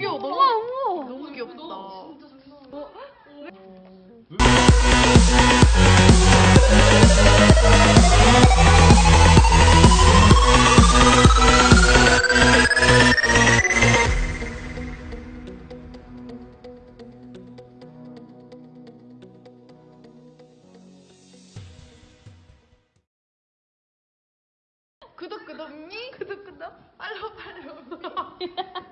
귀여워. 너무, 우와, 너무 귀엽다. 어, 어? 구독 구독 니? 구독 구독. 팔로우 팔로우.